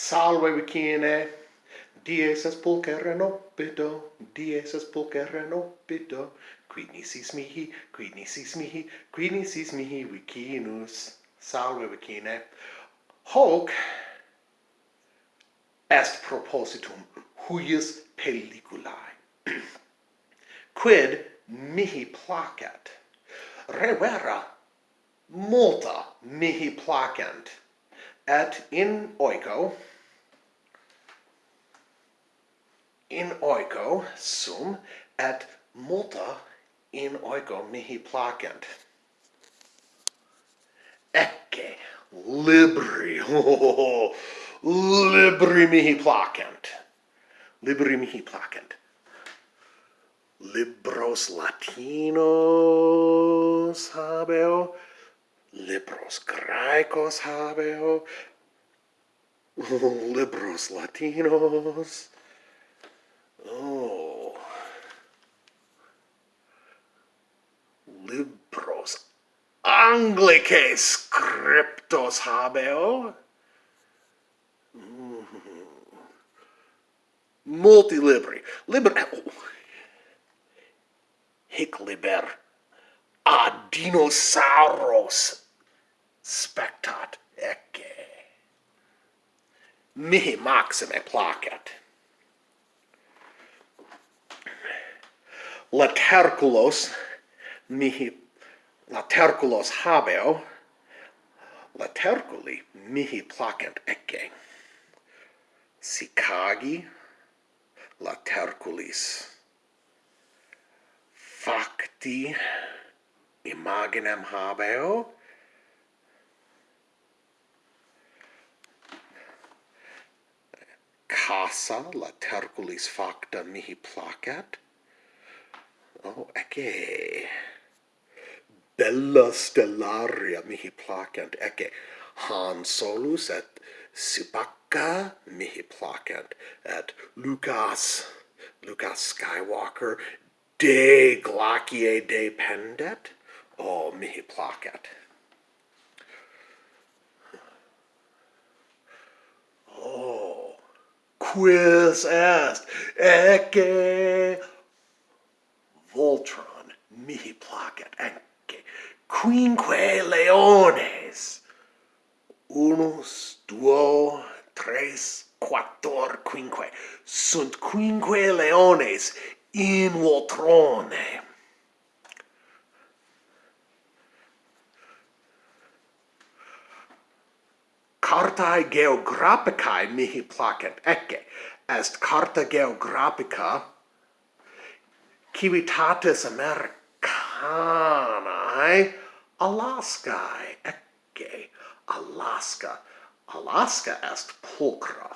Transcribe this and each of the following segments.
Salve vicine, dies es pulchere opido, dies es pulchere opido, quid nisis mihi, quid nisis mihi, quid nisis mihi vicinus. Salve vicine. Hoc est propositum huius pelliculae, quid mihi placet, revera multa mihi placent, et in oiko. In oiko sum et multa in oiko mihi placent. Ecce libri oh, libri mihi placent. Libri mihi placent. Libros latinos habeo libros graecos habeo, libros latinos. Oh. Libros anglicae scriptos habeo. Mm mm-hmm. libri Multilibri. Liber... Oh. Hic liber a dinosauros spectat ecce. Mihi maxime placet. Laterculos mihi laterculos habeo, laterculi mihi placent ecce. Sicagi laterculis facti imaginem habeo, casa laterculis facta mihi placet. Oh, ecce. Bella stellaria mihi placent, ecce. han Solus et Subacca mihi placent, et Lucas, Lucas Skywalker, de glacie dependet. O, mihi placet. Oh, quis est ecce Voltron mihi placet ecce quinque leones. Unus, duo, tres, quattor, quinque. Sunt quinque leones in Voltrone. cartae geographicae mihi placet, ecce, est carta geographica civitatis Americanae Alaskae, ecce, Alaska, Alaska est pulcra.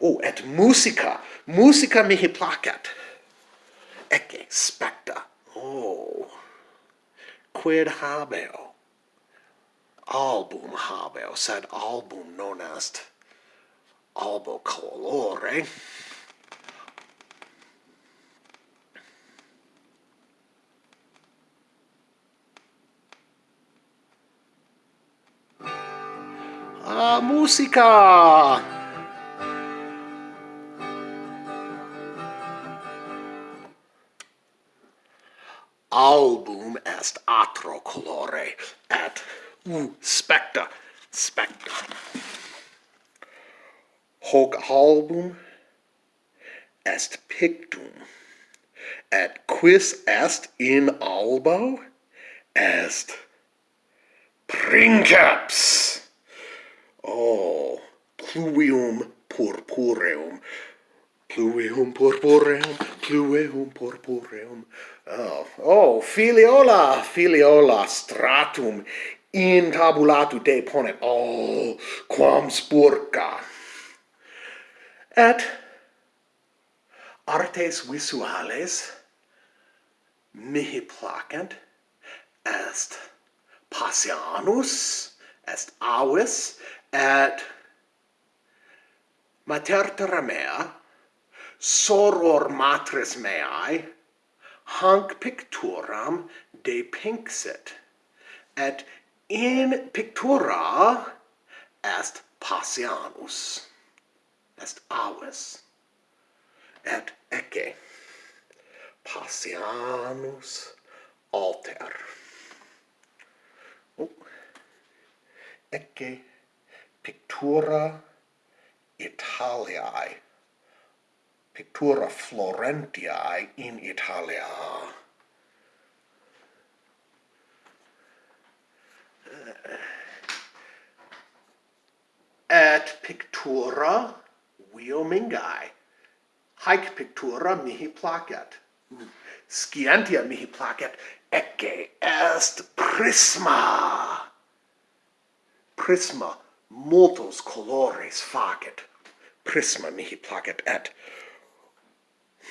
Oh, et musica, musica mihi placet, ecce, specta, quid habeo? Album habeo, sed album non est albo colore. Ah, musica! Album est atro colore et u specta specta. Hoc album est pictum et quis est in albo? Est princeps. Oh pluvium purpureum. Plueum purpureum, plueum purpureum. Oh, oh, filiola, filiola stratum in tabulatu te ponet. Oh, quam spurca. Et artes visuales mihi placent est passionus, est avis, et mater terra mea, soror matres meae, hanc picturam de pinxit, et in pictura est Pasianus, est aves, et ecce, Pasianus alter. Oh. Ecce pictura Italiae pictura Florentiae in Italia. Et pictura Wiomingae. Haec pictura mihi placet. Scientia mihi placet, ecce est prisma. Prisma multos colores facet. Prisma mihi placet et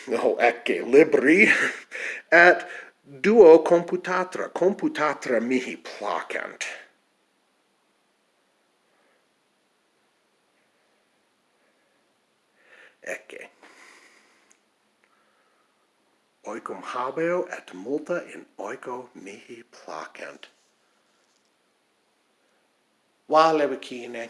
no ecce libri et duo computatra computatra mihi placent ecce oicum habeo et multa in oico mihi placent. Valevicine.